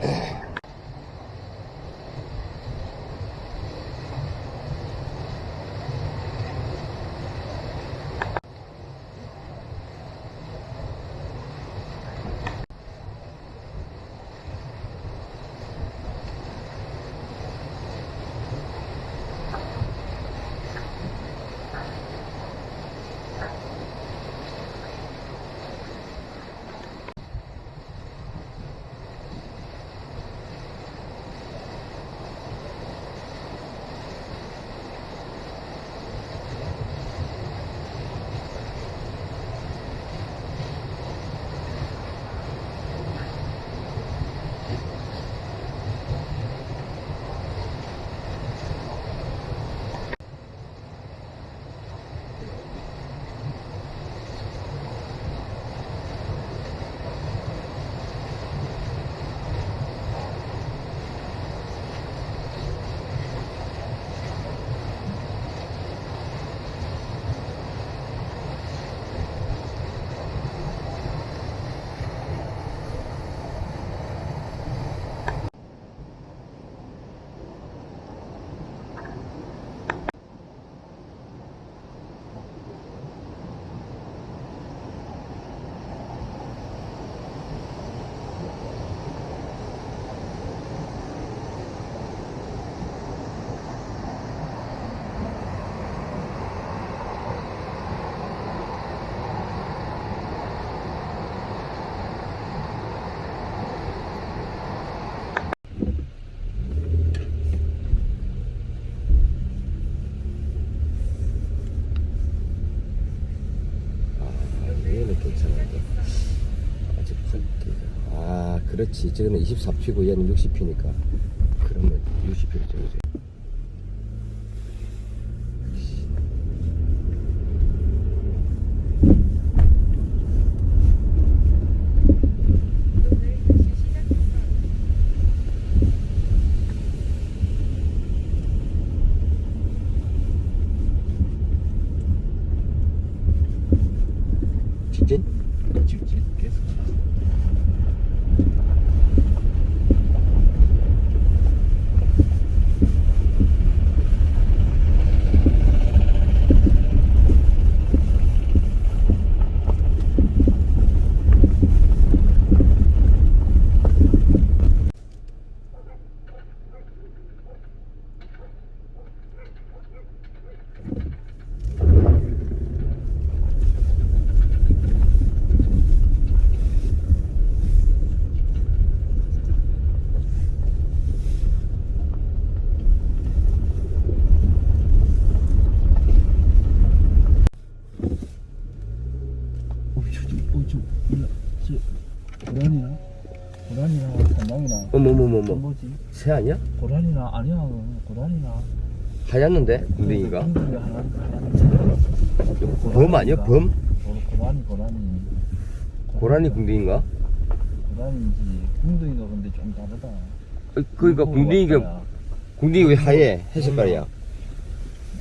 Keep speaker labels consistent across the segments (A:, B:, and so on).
A: 哎。 그렇지. 저거는 24피고 얘는 60피니까. 그러면 60피로 적어줘. 직진?
B: 직진 계속. 어, 저, 저, 어, 저, 몰라. 저, 고라니나? 고라니나, 산lang이나.
A: 어머머머머.
B: 저 뭐지?
A: 새 아니야?
B: 고라니나, 아니야. 고라니나.
A: 하얗는데?
B: 하나, 하나.
A: 범 아니야? 범?
B: 고- 고라니, 고라니.
A: 고라니 궁둥이인가?
B: 고라니인지, 궁둥이가 근데 좀 다르다.
A: 어, 그러니까
B: 물고기
A: 궁둥이가,
B: 야.
A: 궁둥이 왜 하얘? 해색깔이야.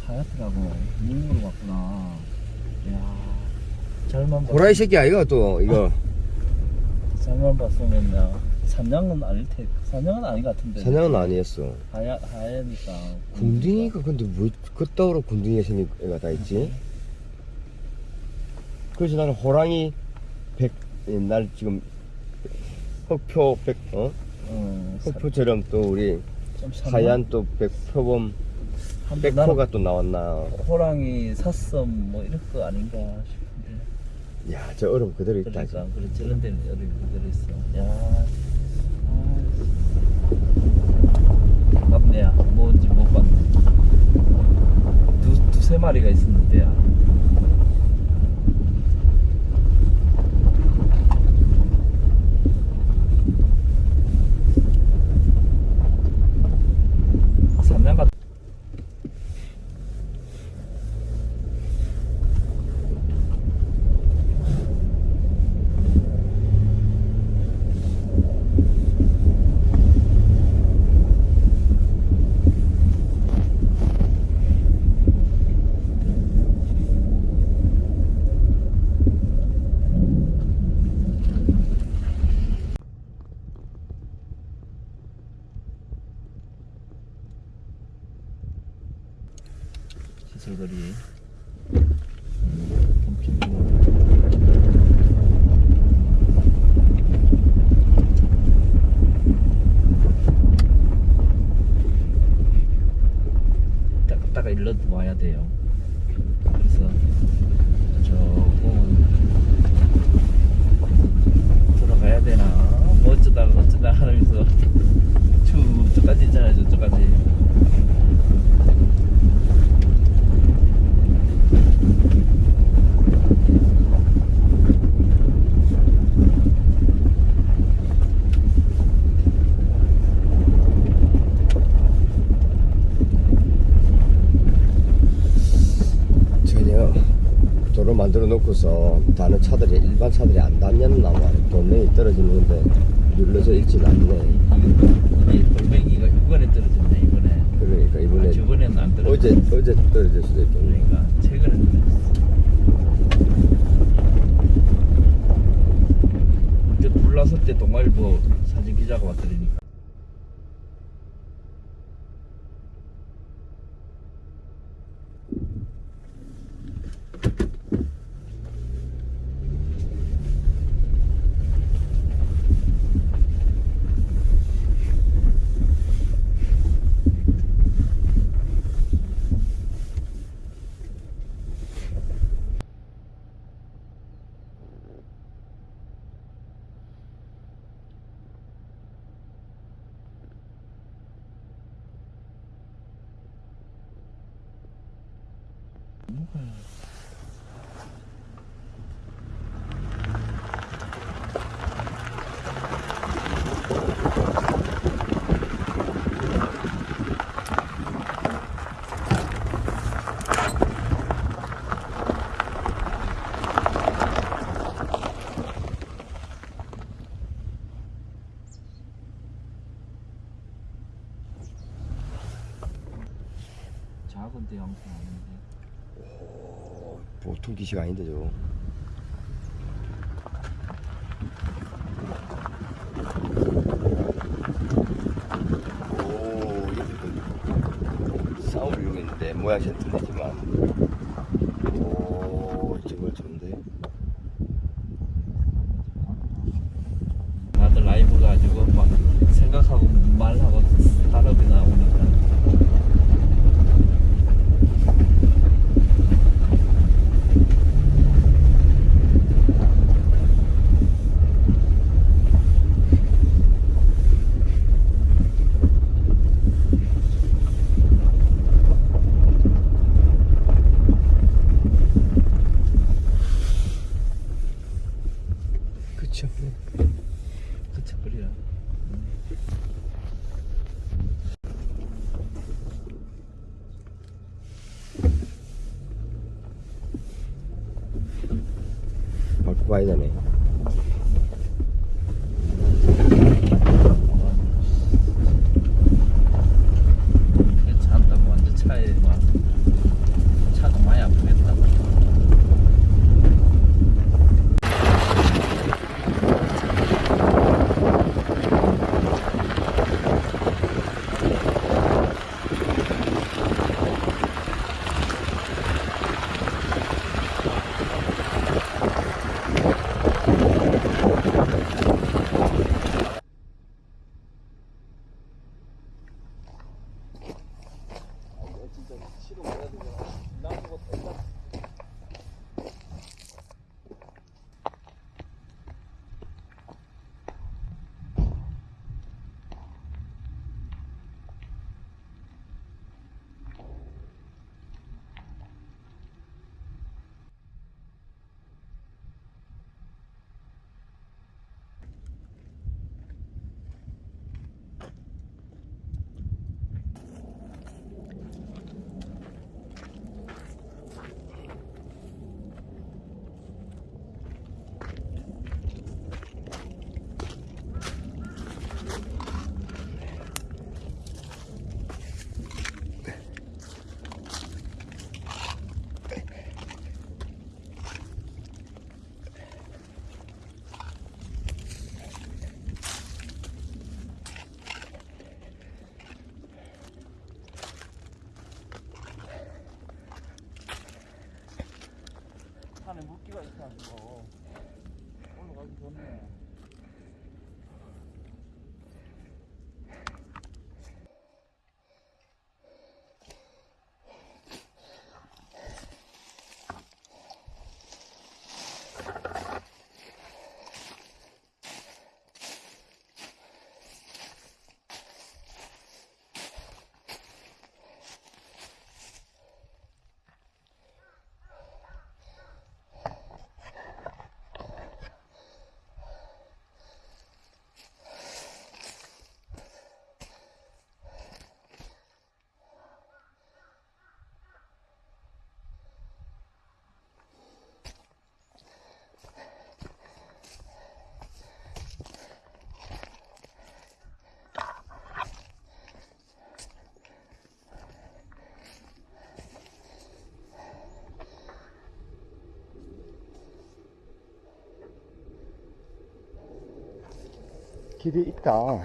B: 하얗더라고. 물으로 봤구나. 이야. 잘만 봤
A: 고라니 새끼 아이가 또, 이거.
B: 잘만 봤으면 야. 산양은 아닐 테. 산양은 아닌 것 같은데.
A: 사냥은 아니었어.
B: 하얗 하얘니까.
A: 궁둥이가 근데 뭐, 그따위로 궁둥이가 생긴 애가 다 있지? 그래서 나는 호랑이 백, 옛날 지금, 흑표 백, 어?
B: 어, 사-
A: 흑표처럼 또 우리? 하얀 또 백표범, 백표가 또 나왔나.
B: 호랑이 사슴 뭐 이런 거 아닌가 싶은데.
A: 야, 저 얼음 그대로 있다.
B: 그러니까 그래 저런 데는 여기 그대로 있어. 야. 아, 아깝네야. 뭔지 못 봤네. 두 두세 마리가 있었는데야. 삼양 같. 시 설들이 엄청 따갔다가 일러 와야 돼요. 그래서 조금 들어가야 되나 뭐 어쩌다가 어쩌다 하면서 쭉 저까지 있잖아요 저쪽까지
A: 전혀 도로 놓고서 다른 차들이 일반 차들이 안 다녔나 네, 모양이 틀리지만. 오 이쪽을 좋은데.
B: 다들 라이브 가지고 막 생각하고 말하고 해가지고 올라가기 좋네.
A: 길이 있다.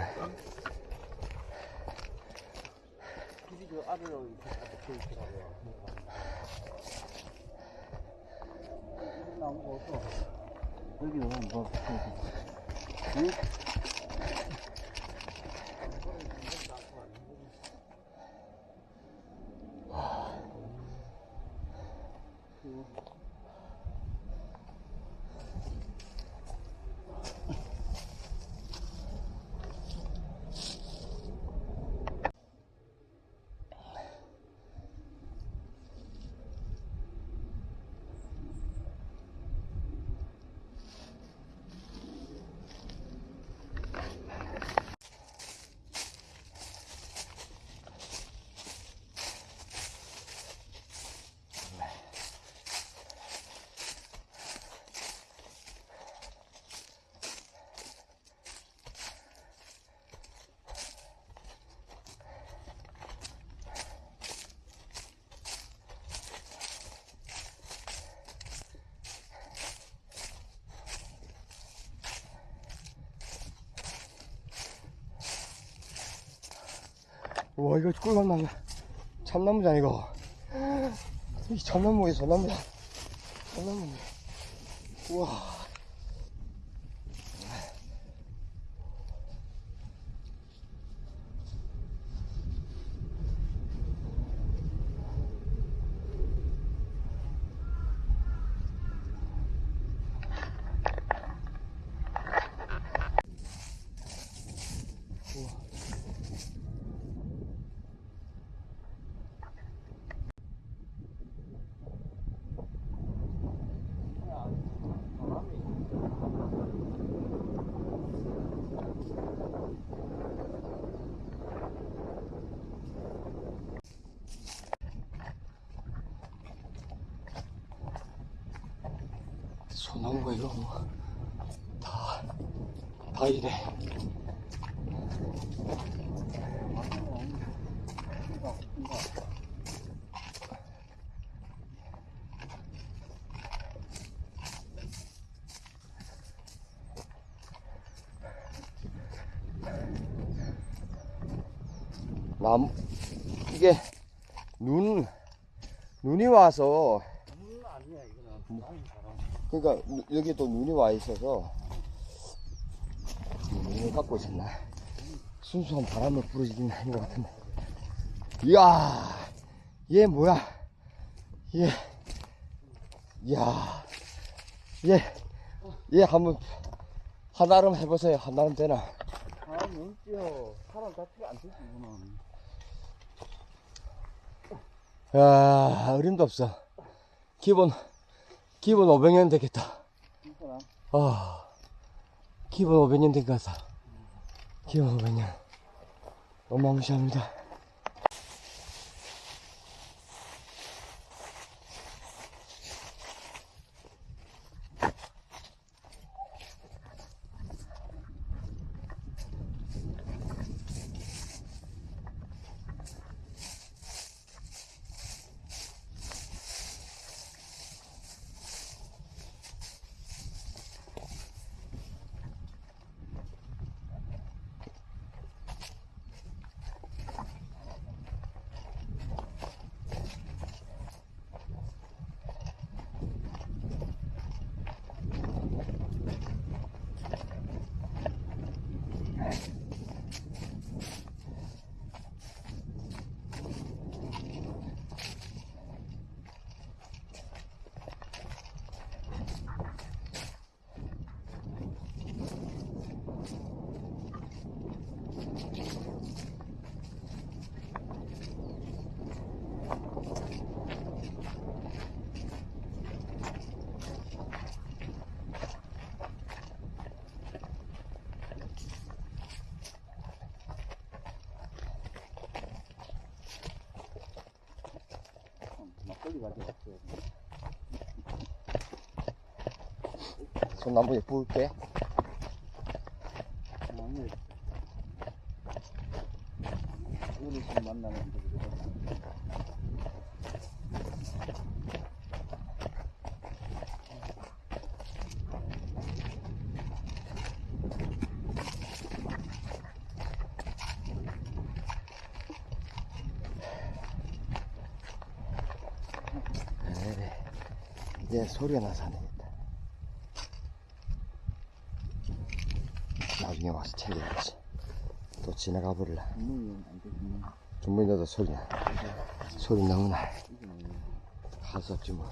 A: 와 이거 꿀감나무 참나무잖아 이거. 이 참나무에 소나무야. 참나무네. 우와 소나무가 이거 뭐 다, 다 이래. 남, 이게, 눈, 눈이 와서. 그러니까 누- 여기 또 눈이 와 있어서 눈을 갖고 있었나? 순수한 바람을 부르지긴 하는 것 같은데. 이야 얘 뭐야? 얘 이야 얘얘 한번 한나름 해보세요. 한나름 되나?
B: 아 눈지요 사람 자체가 안 되지 이거는
A: 야 어림도 없어 기본 기본 500년 되겠다 아, 기본 500년 된 것 같아. 기본 500년. 어마무시합니다. 손 한번 예쁘게.
B: 아니 어르신 만나는데 그래
A: 그래. 이제 소리가 나서 안 되겠다. 나중에 와서 챙겨야지. 또 지나가 버릴라. 준비히 너도 소리 나. 소리 너무 나. 할수 없지 뭐.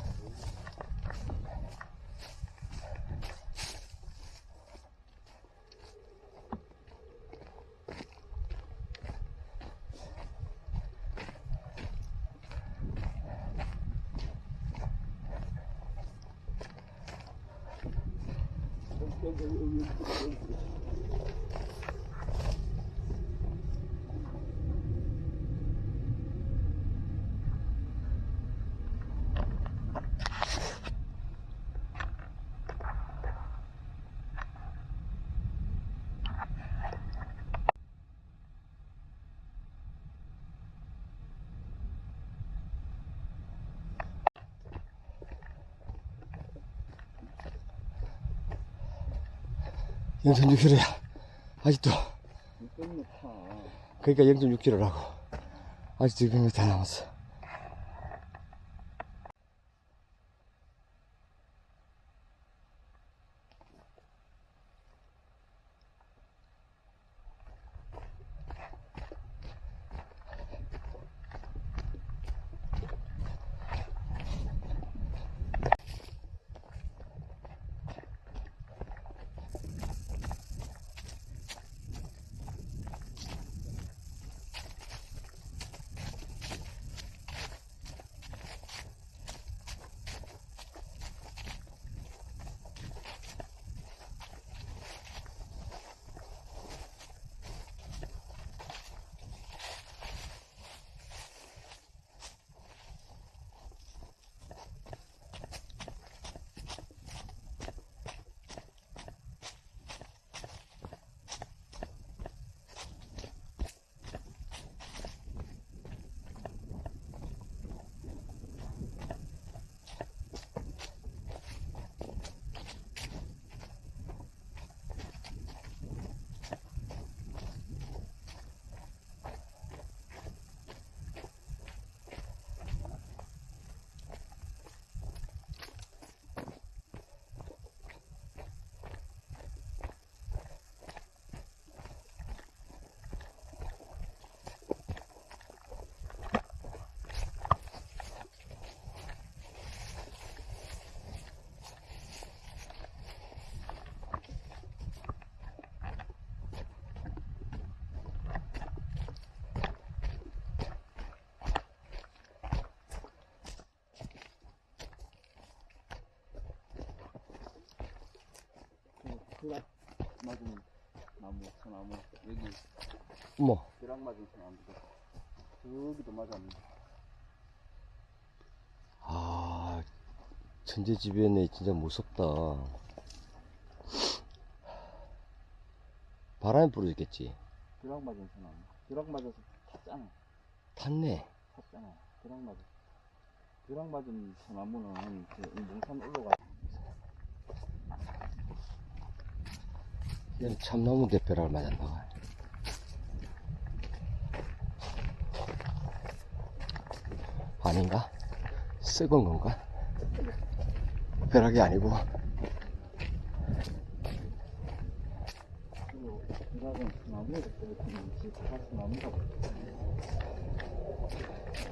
A: 영천 6kg야. 아직도. 그러니까 0.6kg라고. 아직 지금 다 남았어.
B: 벼락 맞은 나무, 소나무. 여기
A: 뭐,
B: 벼락 맞은 소나무도. 저기도 맞았는데.
A: 아, 천재지변에 진짜 무섭다. 바람이 불어졌겠지.
B: 벼락 맞은 소나무. 벼락 맞아서 탔잖아.
A: 탔네.
B: 탔잖아. 벼락 맞아. 벼락 맞은 소나무는 그 몽산 올라가.
A: 얘는 참나무 대표를 맞았나 봐. 아닌가? 썩은 건가? 벼락이 아니고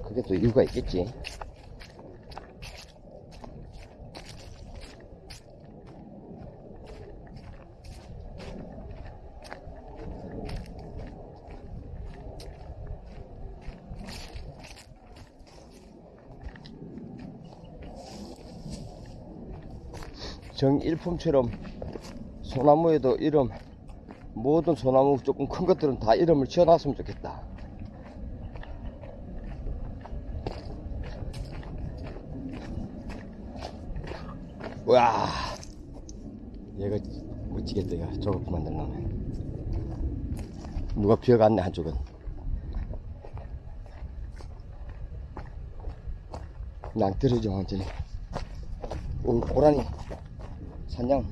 A: 그게 또 이유가 있겠지. 정일품처럼 소나무에도 이름 모든 소나무 조금 큰 것들은 다 이름을 지어놨으면 좋겠다. 와. 얘가 멋지겠다 얘가. 저렇게 만들려면. 누가 비어갔네 한쪽은. 낭떠러지 완전히. 오 고라니 산양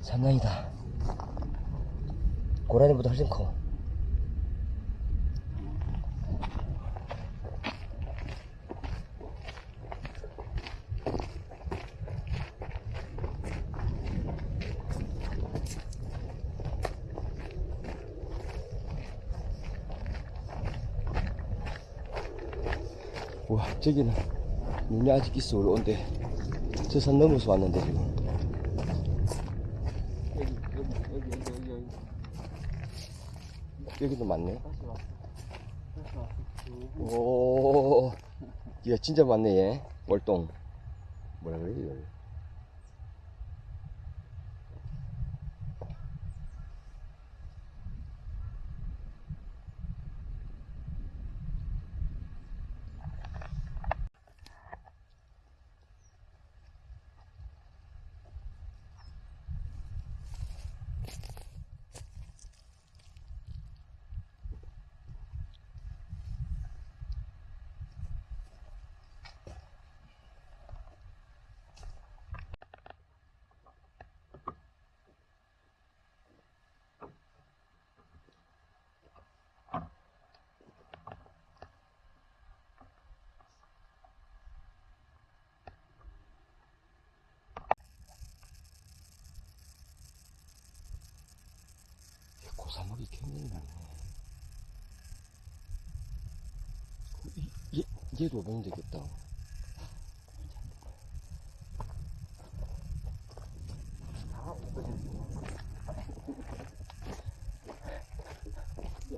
A: 산양이다. 고라니보다 훨씬 커. 와 저기는 눈이 아직 있어 올라온데 저 산 넘어서 왔는데 지금
B: 여기 여기 여기 여기 여기 여기
A: 여기도 많네. 오, 야 진짜 많네 얘. 월동. 뭐라 그래 이걸 많네. 이- 얘, 얘도 보면 되겠다.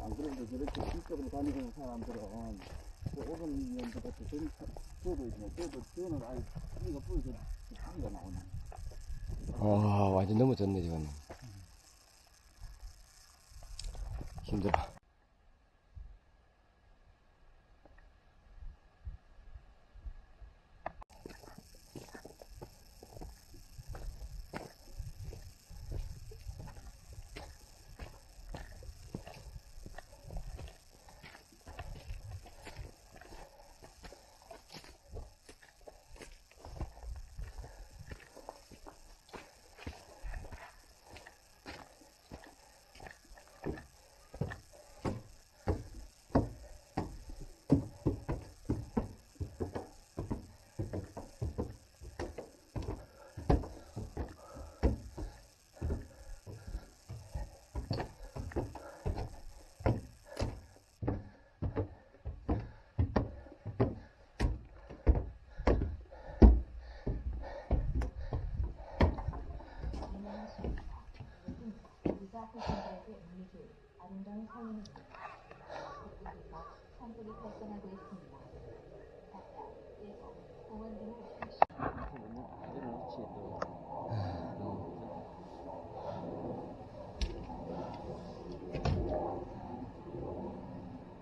B: 안 그래도 저렇게 이쪽으로 다니는 사람들은 그 오금 년도부터 전 저도 있네. 저도 저는 아예 뿌리가 뿌리서 뿌리가 나오네.
A: 아, 완전 넘어졌네, 지금. 힘들어.
C: 아름다운 하십시오.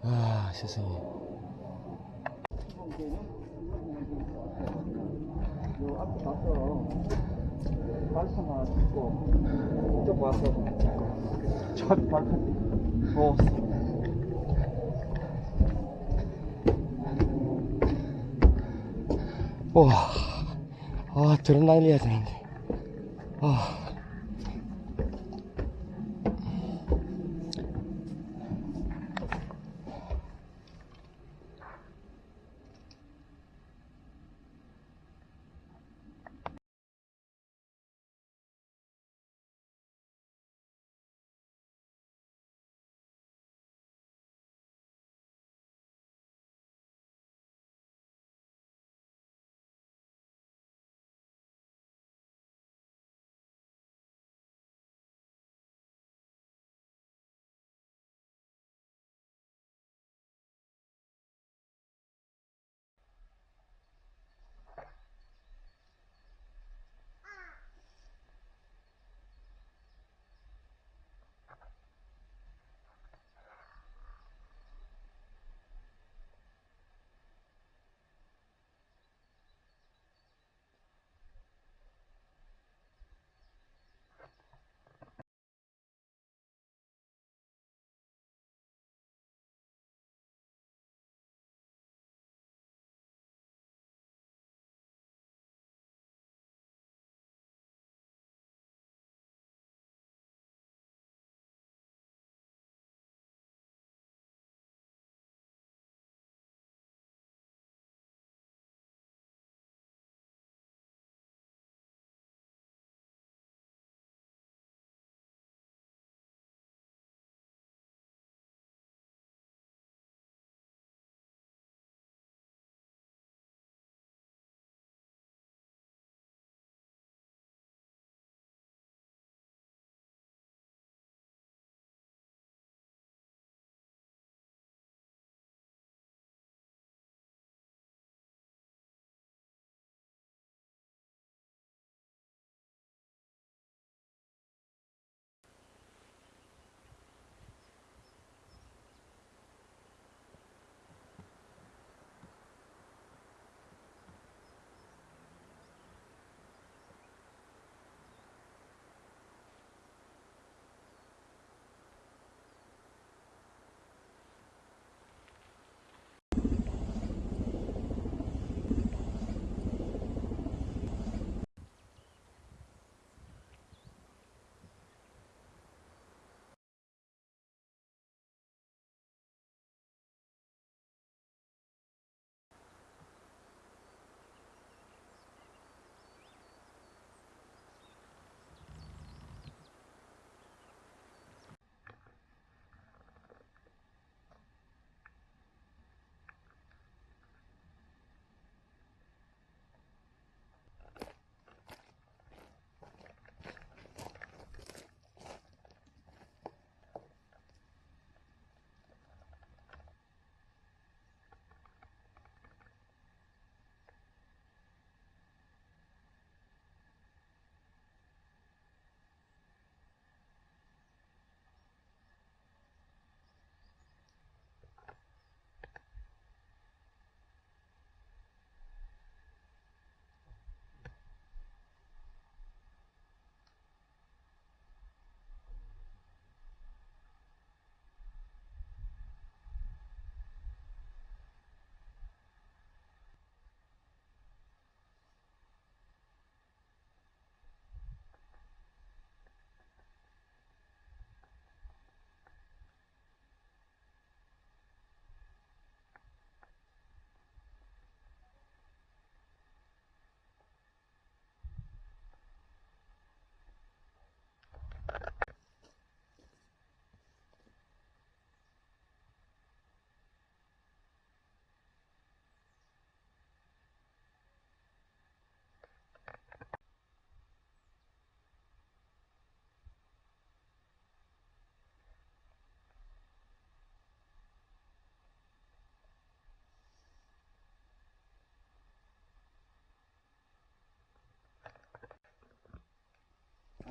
A: 아, 세상에.
B: 요 앞에 가서 발판 하나 찍고 이쪽 와서 첫 발판 뭐
A: 와, 아, 드럼 날려야 되는데. 아.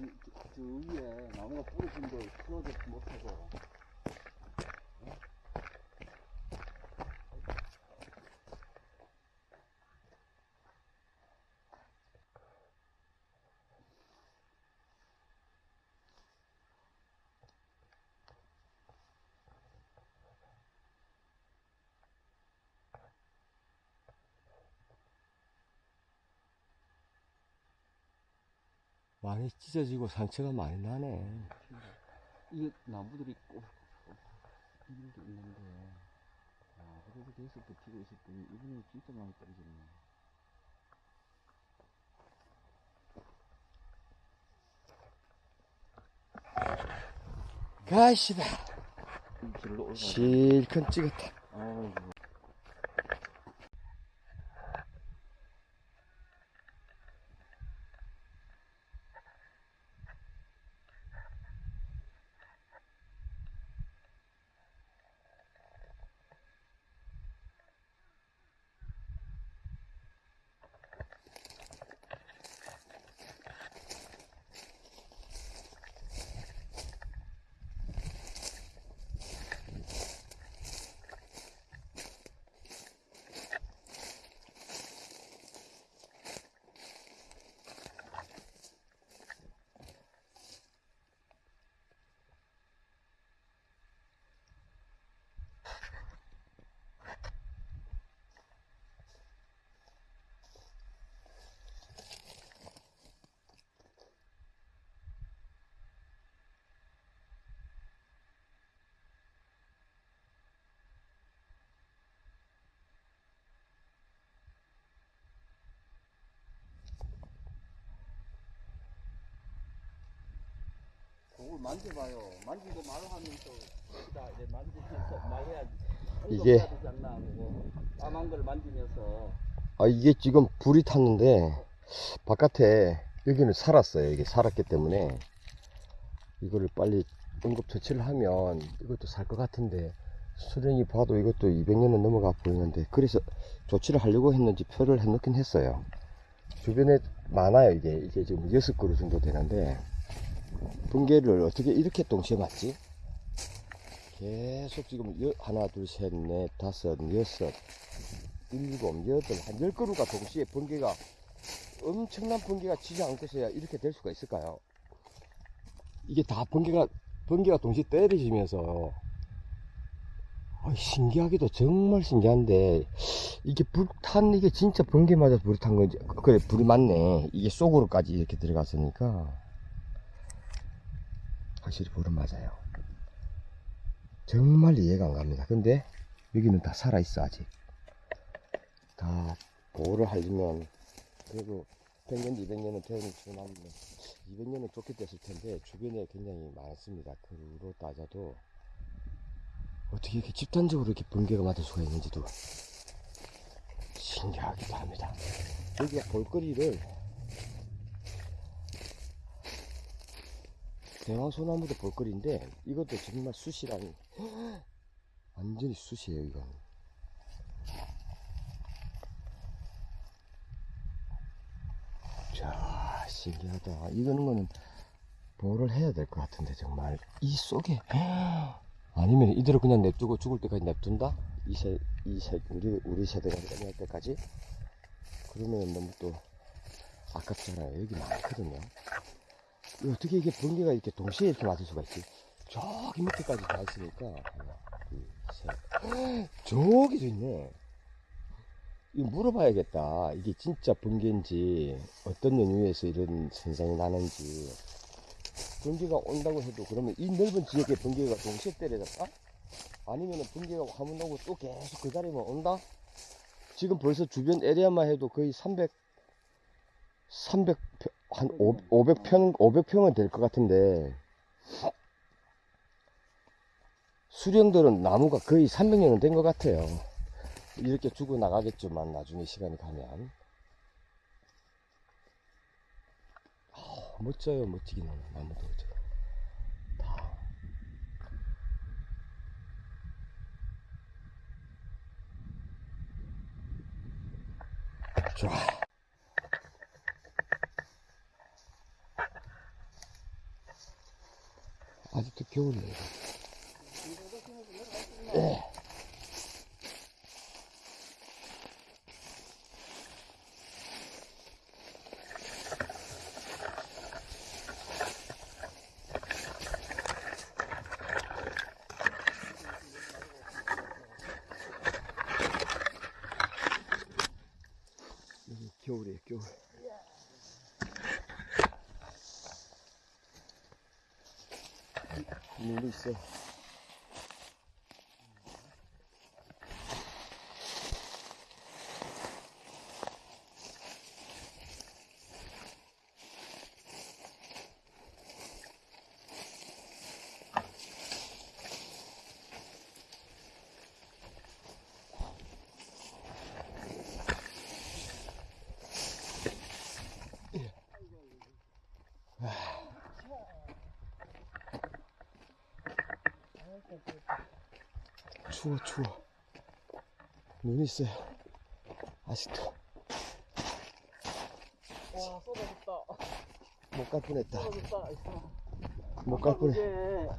B: 저, 저 위에 나무가 부러진 걸 풀어서 못하고
A: 많이 찢어지고 상처가 많이 나네.
B: 이게 나무들이 꼭 이런 게 있는데 아 그래도 계속 버티고 있었더니 이번에 진짜 많이 떨어졌네
A: 가시다.
B: 이
A: 실컷 찍었다.
B: 아이고 그걸 만져봐요 만지고 말하면서 기다 이제 만지면서 말해야
A: 이게-
B: 까만 걸 만지면서
A: 아, 이게 지금 불이 탔는데, 바깥에, 여기는 살았어요. 이게 살았기 때문에, 이거를 빨리 응급 처치를 하면 이것도 살 것 같은데, 수령이 봐도 이것도 200년은 넘어가 보이는데, 그래서 조치를 하려고 했는지 표를 해놓긴 했어요. 주변에 많아요, 이게. 이게 지금 6그루 정도 되는데, 붕괴를 어떻게 이렇게 동시에 맞지? 계속 지금 여- 하나, 둘, 셋, 넷, 다섯, 여섯, 일곱, 여덟, 한 열 그루가 동시에 번개가 엄청난 번개가 치지 않고서야 이렇게 될 수가 있을까요? 이게 다 번개가 번개가 동시에 때리시면서 아, 신기하기도 정말 신기한데 이게 불탄 이게 진짜 번개 맞아서 불이 탄 건지 그래 불이 맞네 이게 속으로까지 이렇게 들어갔으니까 확실히 불은 맞아요 정말 이해가 안 갑니다 근데 여기는 다 살아있어 아직 다 보호를 하려면 그래도 100년, 200년은 태우는 지나면 200년은 좋게 됐을 텐데 주변에 굉장히 많습니다. 그로 따져도 어떻게 이렇게 집단적으로 이렇게 번개가 맞을 수가 있는지도 신기하기도 합니다. 여기가 볼거리를 대왕소나무도 볼거리인데 이것도 정말 숯이랑 완전히 숯이에요 이건. 자, 신기하다. 이거는 거는 보호를 해야 될 것 같은데, 정말. 이 속에. 아니면 이대로 그냥 냅두고 죽을 때까지 냅둔다? 이 세, 이 세, 우리, 우리 세대가 끝날 때까지? 그러면 너무 또 아깝잖아요. 여기 많거든요. 이 어떻게 이게 번개가 이렇게 동시에 이렇게 맞을 수가 있지? 저기 밑에까지 다 있으니까. 하나, 둘, 셋. 저기도 있네. 이거 물어봐야겠다. 이게 진짜 번개인지, 어떤 연유에서 이런 현상이 나는지. 번개가 온다고 해도 그러면 이 넓은 지역에 번개가 동시에 때려졌다? 아니면 번개가 한번 오고 또 계속 그 자리만 온다? 지금 벌써 주변 에리아만 해도 거의 300, 300, 한 500평, 500평은 될 것 같은데. 수령들은 나무가 거의 300년은 된 것 같아요. 이렇게 죽어 나가겠지만 나중에 시간이 가면 아, 멋져요 멋지긴 하네 나무도 저거 다 좋아 아직도 겨울이에요. 여기 겨울이에요, 겨울. 눈이 있 추워, 추워. 눈이 있어요. 아직도.
B: 와 쏟아졌다
A: 못갈 뻔했다.
B: 쏟아졌다
A: 못갈 뻔,
B: 이게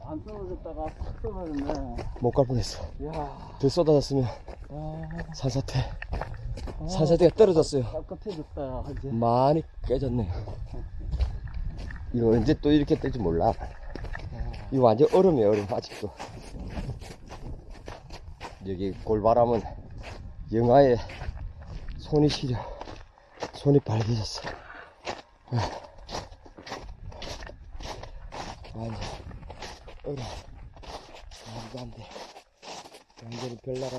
B: 안 쏟아졌다가 팍 쏟아졌네
A: 못갈 뻔했어.
B: 이야
A: 더 쏟아졌으면
B: 아,
A: 산사태.
B: 아,
A: 산사태가 떨어졌어요.
B: 깨끗해졌다 이제
A: 많이 깨졌네. 이거 언제 또 이렇게 뜰지 몰라. 이거 완전 얼음이에요, 얼음, 아직도. 여기 골바람은 영하에 손이 시려. 손이 빨개졌어. 아. 완전 얼음. 말도 안 돼. 완전히 별 나라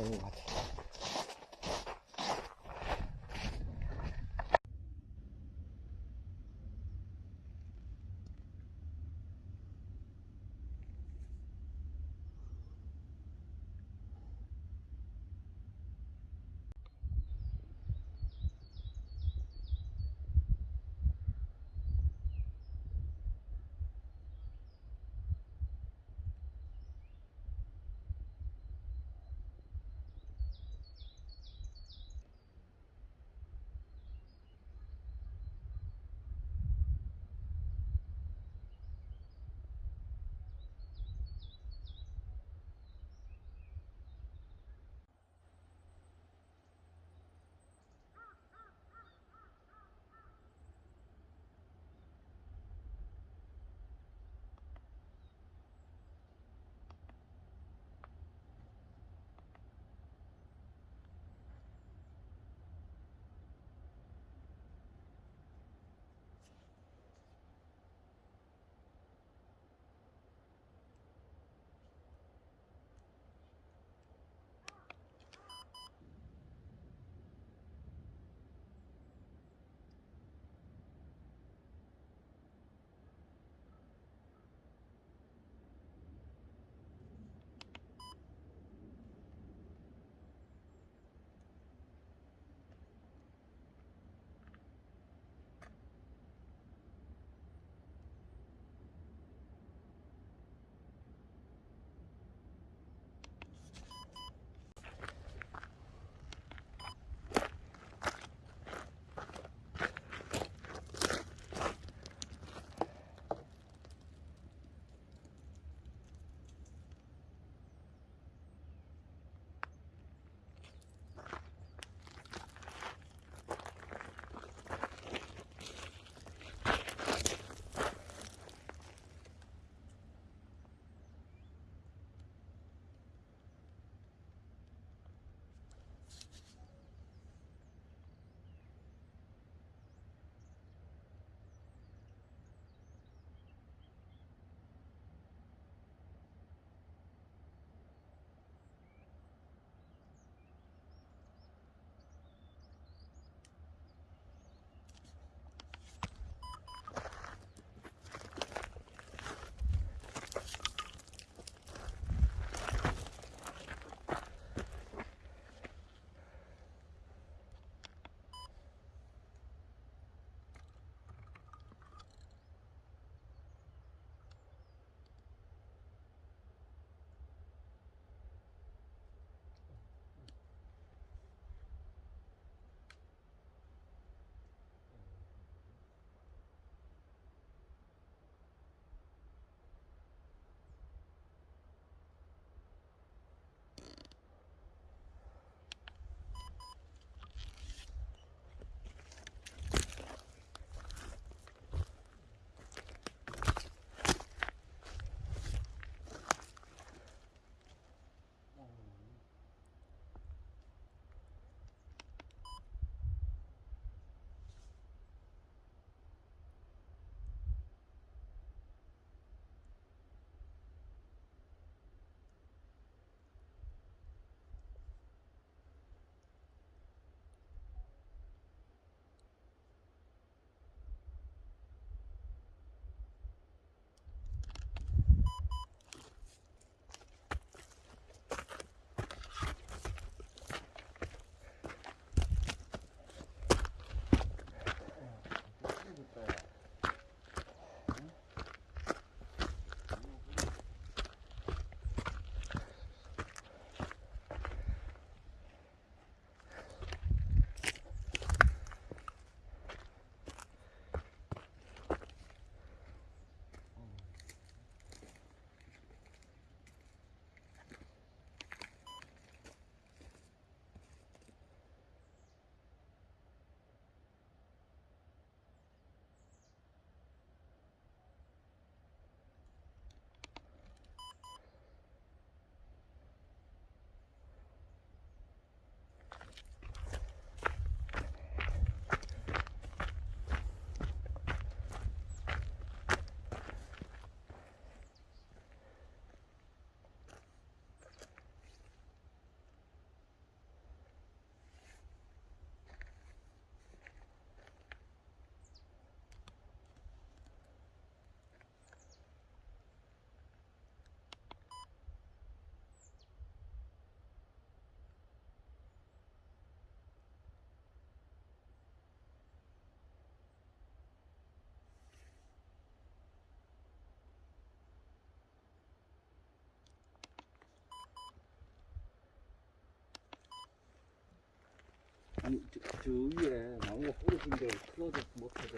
B: 아니 저, 저 위에 나무가 부러진 게 틀어져 못하죠.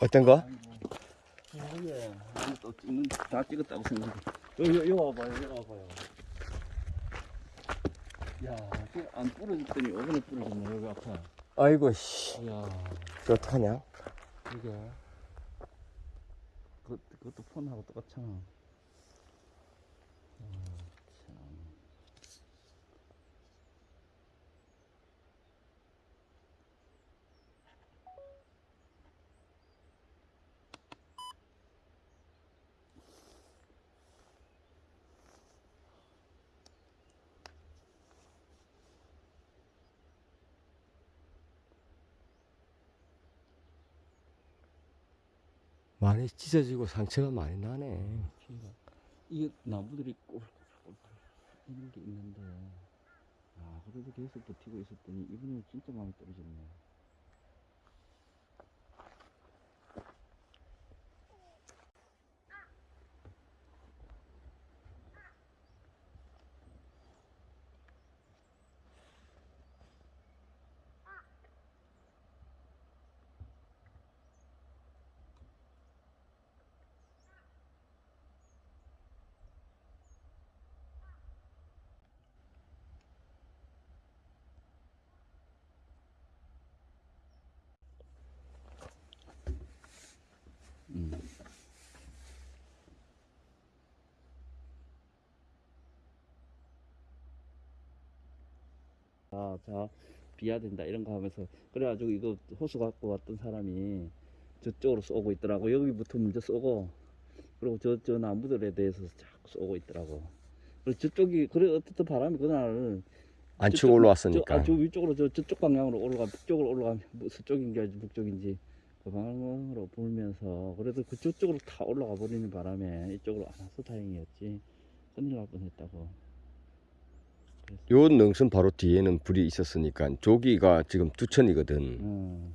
A: 어떤 거?
B: 아이고. 예. 아니 또 찍는 다 찍었다고 생각해. 여기 여기 와봐요. 여기 와봐요. 야, 그안 부러졌더니 어디에 부러졌네 여기 앞에.
A: 아이고 씨.
B: 야,
A: 저 어떡하냐?
B: 이게 그 그것도 폰하고 똑같잖아. 아,
A: 많이 찢어지고 상처가 많이 나네.
B: 이게 나무들이 꼬불꼬불 이런 게 있는데 아 그래도 계속 버티고 있었더니 이번엔 진짜 많이 떨어졌네 자, 자, 비야 된다 이런 거 하면서. 그래가지고 이거 호수 갖고 왔던 사람이 저쪽으로 쏘고 있더라고. 여기부터 먼저 쏘고 그리고 저 저 나무들에 대해서 자꾸 쏘고 있더라고. 그리고 저쪽이 그래 어쨌든 바람이 그날
A: 안
B: 저쪽-
A: 치고 올라왔으니까.
B: 저, 아, 저 위쪽으로 저 저쪽 방향으로 올라가 북쪽으로 올라가면 뭐 서쪽인지 북쪽인지. 그 방향으로 불면서 그래도 그 저쪽으로 다 올라가 버리는 바람에 이쪽으로 안 와서 다행이었지. 큰일 날 뻔했다고
A: 요 능선 바로 뒤에는 불이 있었으니까 저기가 지금 두천이거든.
B: 어.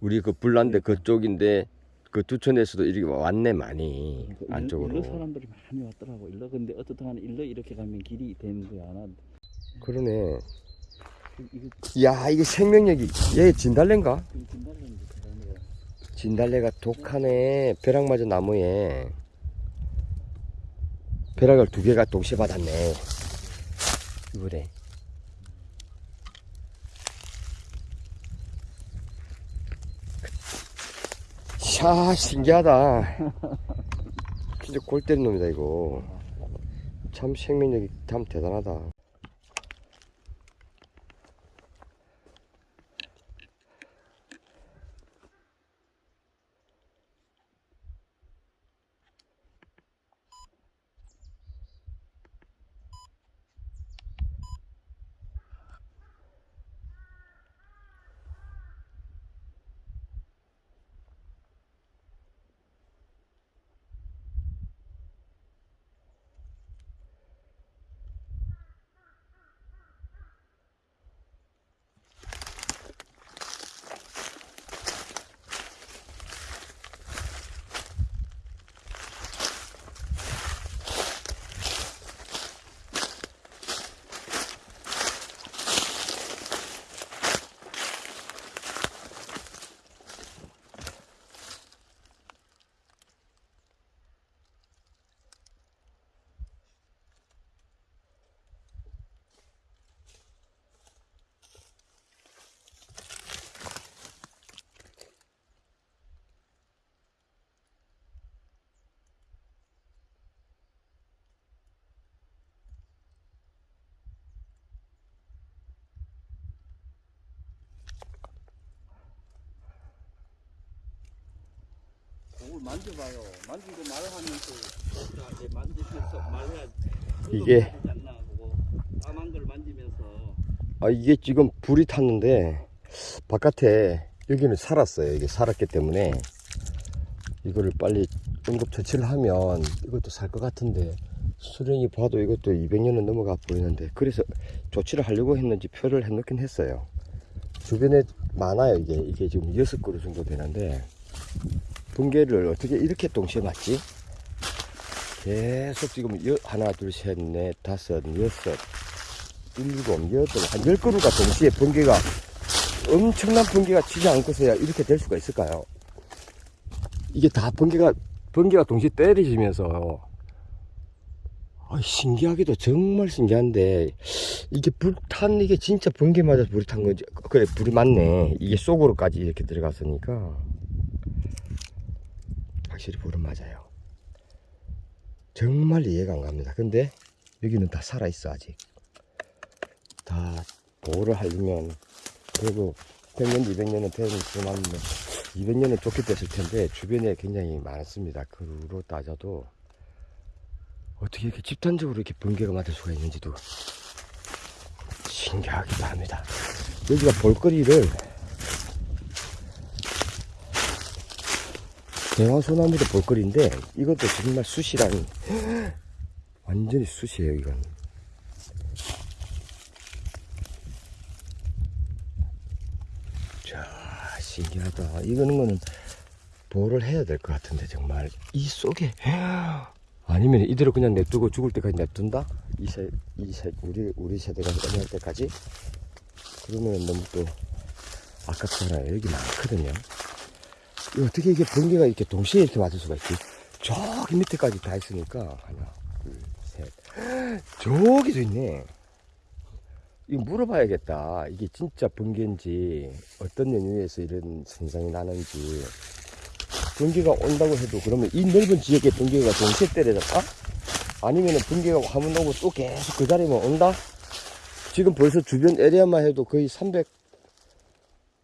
A: 우리 그 불난데 그쪽인데 그 두천에서도 이렇게 왔네 많이
B: 그
A: 안쪽으로.
B: 일로 사람들이 많이 왔더라고 일로 근데 어떻든 간에 일로 이렇게 가면 길이 되는 거야 나
A: 그러네.
B: 이거
A: 야 이게 생명력이 얘 진달래인가? 진달래가 독하네. 벼락 맞은 나무에 벼락을 두 개가 동시에 받았네. 이거래. 샤 신기하다. 진짜 골 때린 놈이다 이거. 참 생명력이 참 대단하다.
B: 만져봐요. 만지고 말하면서 이제 만지면서 말해야
A: 이게-
B: 까만 걸 만지면서.
A: 아 이게 지금 불이 탔는데 바깥에 여기는 살았어요. 이게 살았기 때문에. 이거를 빨리 응급 처치를 하면 이것도 살 것 같은데 수령이 봐도 이것도 200년은 넘어가 보이는데 그래서 조치를 하려고 했는지 표를 해놓긴 했어요. 주변에 많아요. 이게 이게 지금 6그루 정도 되는데 번개를 어떻게 이렇게 동시에 맞지? 계속 지금 여, 하나, 둘, 셋, 넷, 다섯, 여섯, 일곱, 여덟, 한 열 그루가 동시에 번개가 엄청난 번개가 치지 않고서야 이렇게 될 수가 있을까요? 이게 다 번개가 번개가 동시에 때리시면서 아, 신기하게도 정말 신기한데 이게 불탄 이게 진짜 번개 맞아서 불이 탄 건지 그래 불이 맞네 이게 속으로까지 이렇게 들어갔으니까 확실히 불은 맞아요. 정말 이해가 안 갑니다. 근데 여기는 다 살아있어 아직. 다 보호를 하려면 그래도 100년 200년은 되지만 200년은 좋게 됐을 텐데 주변에 굉장히 많습니다. 그로 따져도 어떻게 이렇게 집단적으로 이렇게 번개가 맞을 수가 있는지도 신기하기도 합니다. 여기가 볼거리를 대화소나무도 볼거리인데 이것도 정말 숯이라니 완전히 숯이에요 이건. 자 신기하다. 이거는 거는 보호를 해야 될 것 같은데 정말 이 속에 아니면 이대로 그냥 냅두고 죽을 때까지 냅둔다? 이 세, 이 세, 우리, 우리 세대가 끝날 때까지? 그러면 너무 또 아깝잖아요. 여기 많거든요. 어떻게 이게 번개가 이렇게 동시에 이렇게 맞을 수가 있지? 저기 밑에까지 다 있으니까. 하나, 둘, 셋. 저기도 있네. 이거 물어봐야겠다. 이게 진짜 번개인지, 어떤 연유에서 이런 현상이 나는지. 번개가 온다고 해도 그러면 이 넓은 지역에 번개가 동시에 때려졌다? 아니면은 번개가 한번 오고 또 계속 그 자리만 온다? 지금 벌써 주변 에리아만 해도 거의 300,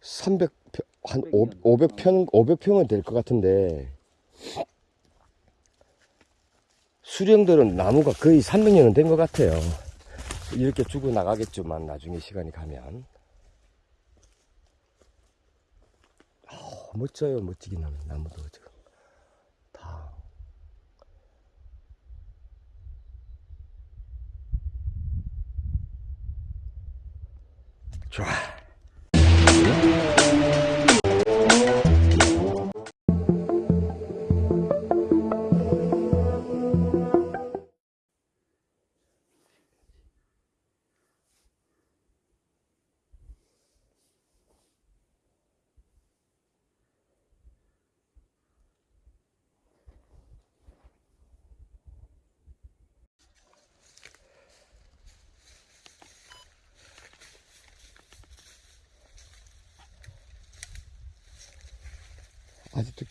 A: 300, 한 500평, 500평은 될 것 같은데. 수령들은 나무가 거의 300년은 된 것 같아요. 이렇게 죽어 나가겠지만 나중에 시간이 가면. 아, 멋져요, 멋지긴 하네, 나무도 지금. 다. 좋아.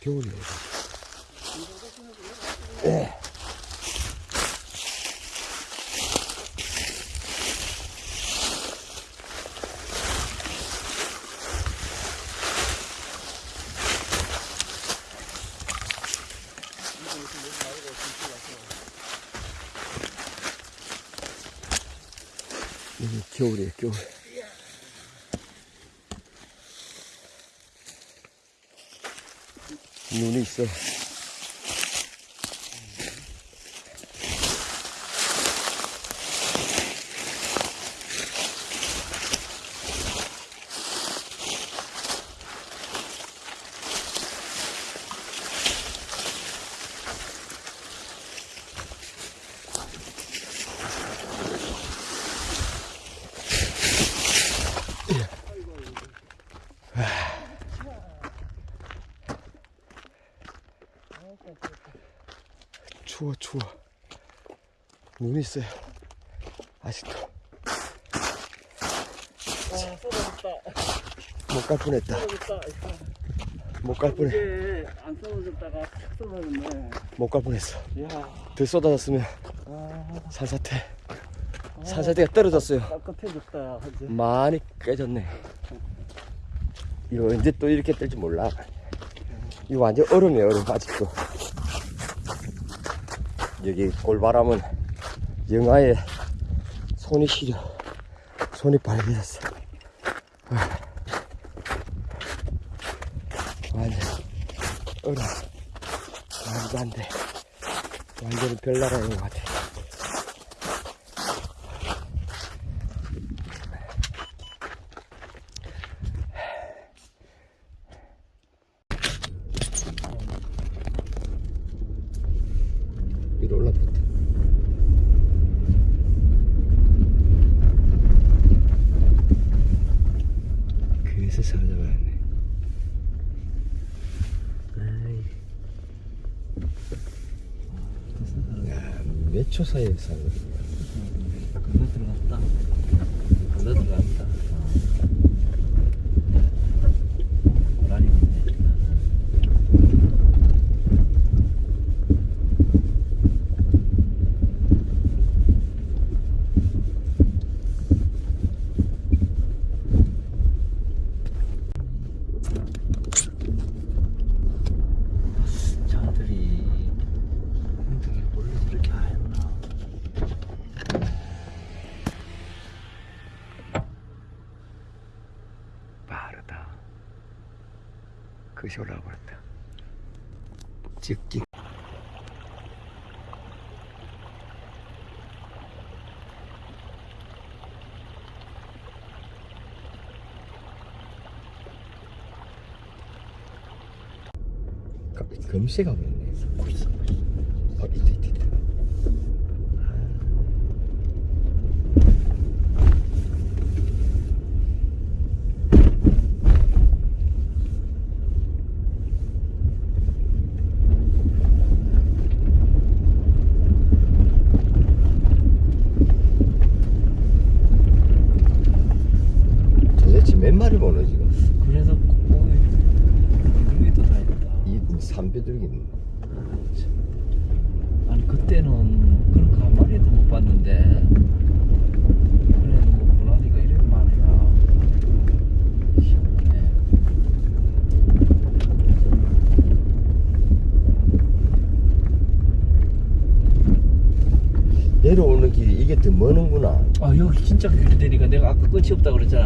A: 겨울이에요. 예. 여기 겨울이에요, 겨울. 눈이 있어요. 아직도.
B: 아, 쏟아졌다.
A: 못 갈 뻔했다. 못 갈 뻔해.
B: 안 쏟아졌다가 탁 쏟아졌네.
A: 못 갈 뻔했어. 더 쏟아졌으면
B: 아,
A: 산사태. 산사태가 떨어졌어요.
B: 이제.
A: 많이 깨졌네. 이거 언제 또 이렇게 뜰지 몰라. 이거 완전 얼음이에요, 얼음, 아직도. 여기 골바람은 영하에 손이 시려. 손이 빨개졌어. 아. 완전 얼음. 말도 안 돼. 완전히 별나라인 것 같아. 그것이 올라와 버렸다.
B: 찍기. 금시가 없네. 끝이 없다 그랬잖아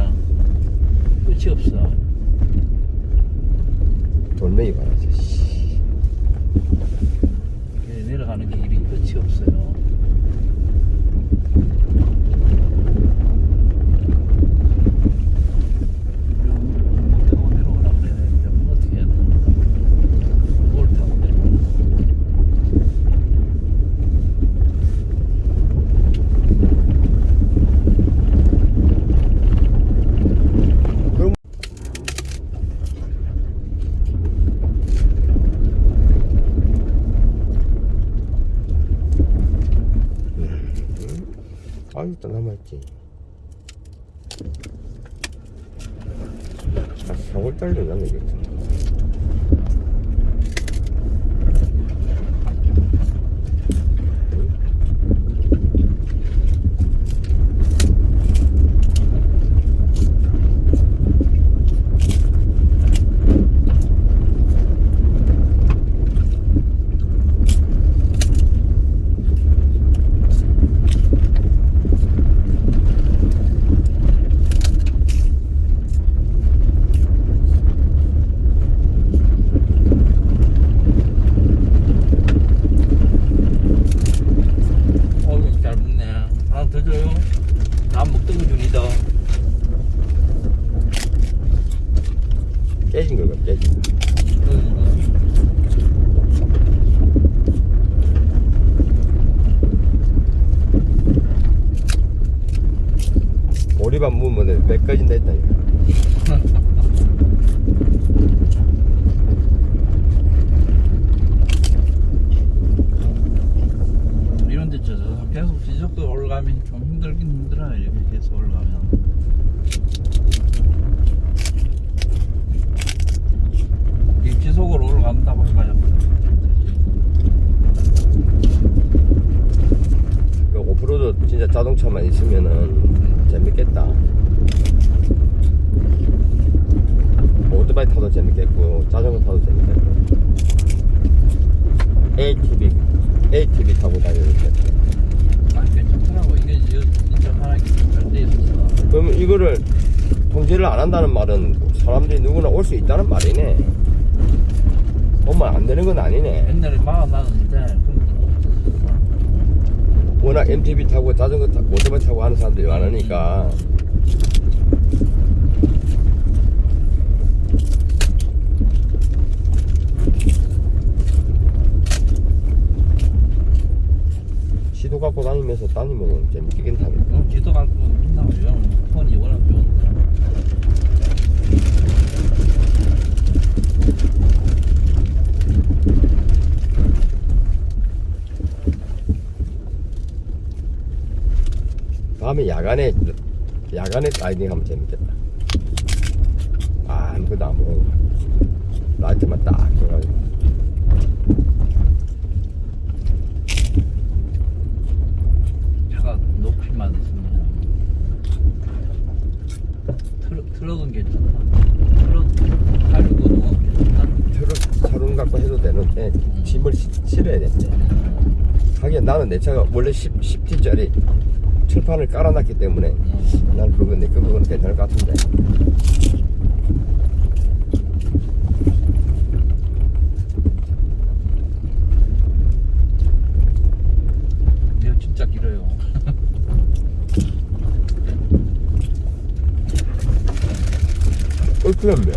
A: 얼큰한데.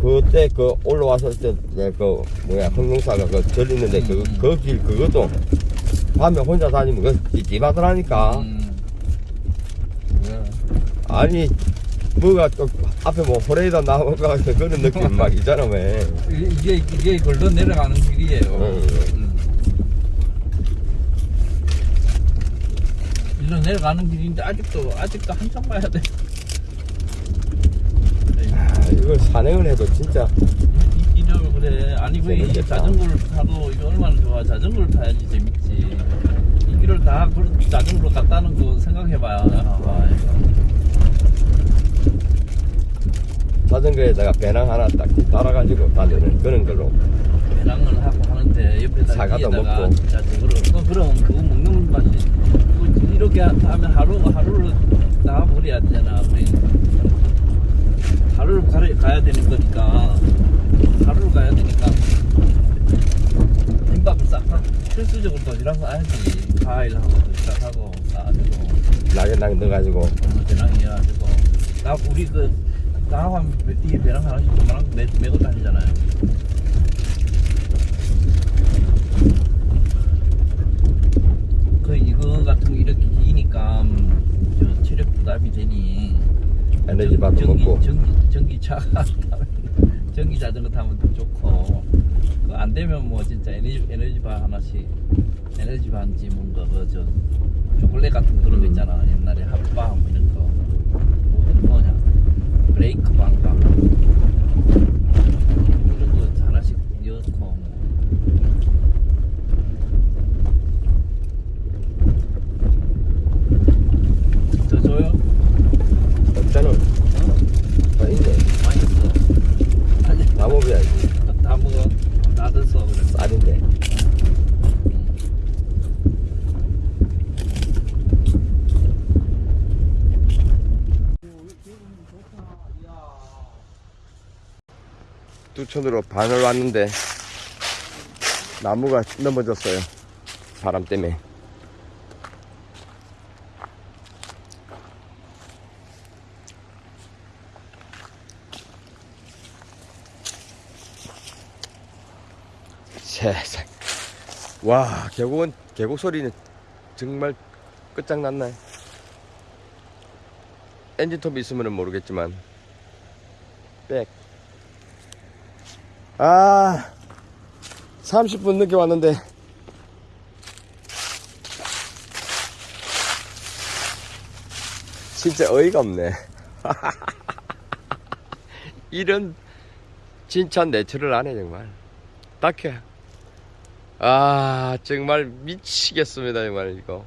A: 그때 그 올라왔을 때그 뭐야 흥룡사가 그 절 있는데 그그길 그것도 밤에 혼자 다니면 그 찜찜하더라니까.
B: 음. 왜?
A: 아니 뭐가 또 앞에 뭐 호레이다 나오가 그런 느낌 막 있잖아 왜.
B: 이게 이게 걸로 내려가는 길이에요.
A: 응.
B: 음. 일로 내려가는 길인데 아직도 아직도 한참 가야 돼.
A: 아, 이걸 산행을 해도 진짜
B: 이- 이러 그래. 아니 왜 이게
A: 재밌겠다.
B: 자전거를 타도 이거 얼마나 좋아. 자전거를 타야지 재밌지. 이 길을 다 그- 자전거로 갔다는 거 생각해봐야. 아, 이거.
A: 자전거에다가 배낭 하나 딱 달아가지고 다니는 그런 걸로
B: 배낭을 하고 하는데 옆에다
A: 사과도 먹고.
B: 진짜 저거를 어, 그럼 그거 먹는 맛이 그 이렇게 하면 하루 하루를 다 버려야 되잖아 우리. 하루를 가야, 가야 되는 거니까. 하루를 가야 되니까. 김밥을 싹 다- 필수적으로 도시락 싸야지. 과일하고 도시락하고 싸가지고.
A: 낙에 넣어가지고.
B: 어, 배낭이어가지고. 나 우리 그 나하면 뒤에 배낭 하나씩 조그만 거 매, 메고 다니잖아요 그 이거 같은 거 이렇게 기니까 음, 부담이 되니.
A: 에너지
B: 전기,
A: 먹고.
B: 전기, 전기차가 전기 자전거 타면 더 좋고. 그 안 되면 뭐 진짜 에너지 에너지 바 하나씩 에너지바인지 뭔가 그저 초콜릿 같은 거 그런 거 있잖아. 옛날에 핫바 뭐 이런 거. 뭐, 뭐냐? 브레이크 방방 이런 거 하나씩 넣고 뭐. 저 줘요?
A: 없잖아
B: 어?
A: 다 있네
B: 맛있어 아니
A: 다 먹어야지
B: 다 먹어 다 됐어 그래
A: 쌀인데 뚜천으로 반을 왔는데 나무가 넘어졌어요. 바람 때문에. 세상. 와 계곡은 계곡 소리는 정말 끝장났네 엔진톱이 있으면 모르겠지만 백 아, 30분 늦게 왔는데. 진짜 어이가 없네. 이런 진짜 내추럴 안 해, 정말. 딱해. 아, 정말 미치겠습니다, 정말, 이거.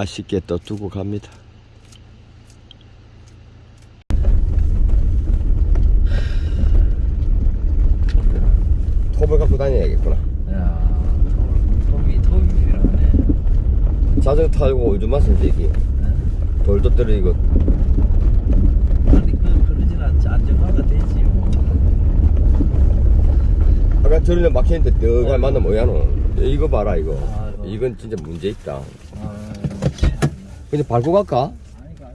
A: 아쉽게 또 두고 갑니다. 톱을 갖고 다녀야겠구나.
B: 야 톱이 톱이 필요하네
A: 자전거 타고 오줌 때 이게 돌도 떨어지고
B: 아니 그 그러진 않지 안정화가 되지 뭐.
A: 아까 저리는 막혔는데 뜨가
B: 어.
A: 만나면 뭐야노 이거 봐라 이거
B: 아이고.
A: 이건 진짜 문제 있다
B: 아, 참.
A: 그냥 밟고 갈까?
B: 아이가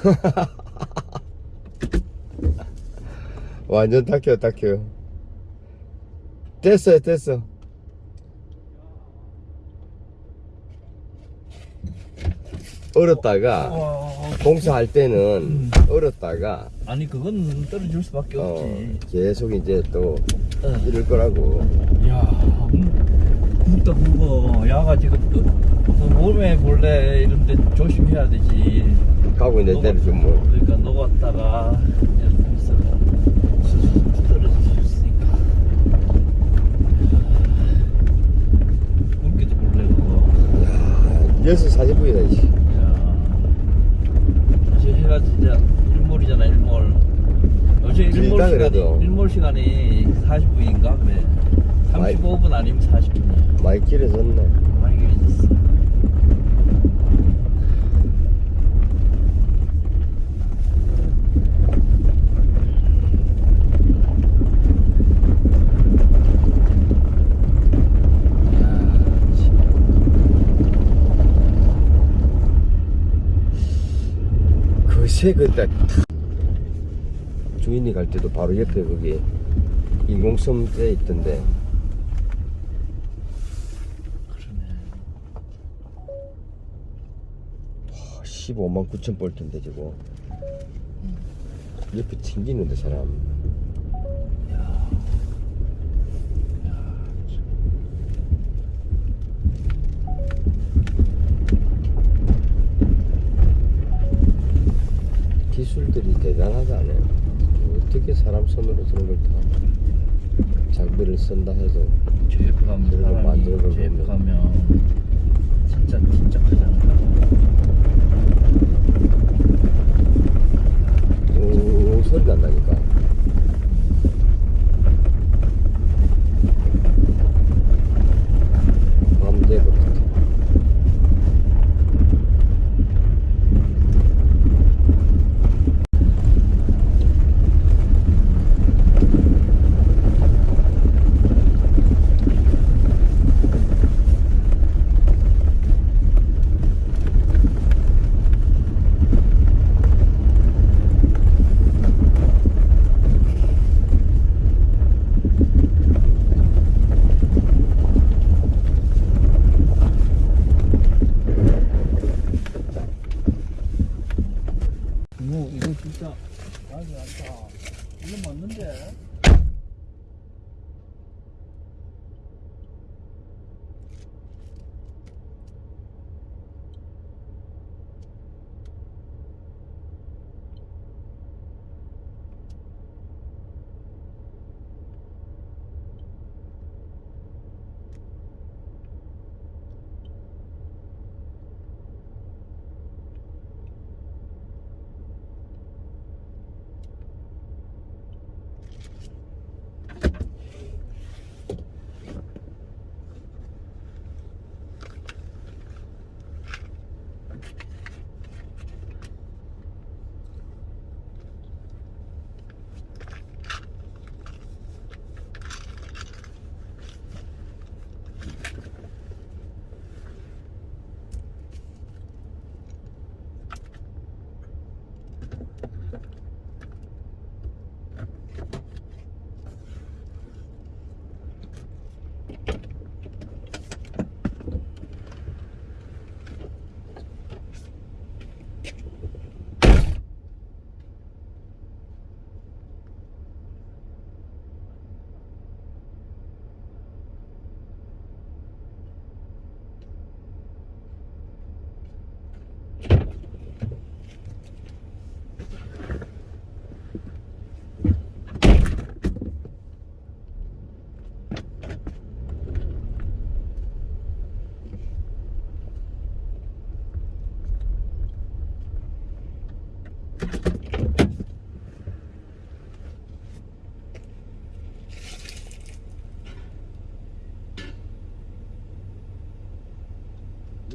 A: 완전 탁혀 탁혀 됐어요 됐어 얼었다가
B: 와,
A: 공사할 때는 얼었다가
B: 아니 그건 떨어질 수밖에
A: 어,
B: 없지.
A: 계속 이제 또
B: 어.
A: 이럴 거라고
B: 야, 묵다 묵어. 야가 지금 또, 그 몸에 몰래 이런데 조심해야 되지.
A: 가고 있는 데를 좀 뭐.
B: 그러니까 녹았다가
A: 6시 40분이다 이씨.
B: 야, 사실 해가 진짜 일몰이잖아 일몰. 어제 일몰 시간이
A: 그래도.
B: 일몰 시간이 40분인가 그래.
A: 많이-
B: 35분 아니면 40분이야.
A: 많이 길어졌네
B: 많이 길어졌어.
A: 그새 그때 주인이 갈 때도 바로 옆에 거기 인공섬 돼 있던데.
B: 그러네.
A: 15만 9천 볼트인데 저거. 옆에 튕기는데 사람 기술들이 대단하다네 어떻게 사람 손으로 저런 걸다 장비를 쓴다 해도 그래도
B: 사람이
A: 만들어.
B: 가면 진짜 진짜 크잖아.
A: 오 소리 난다니까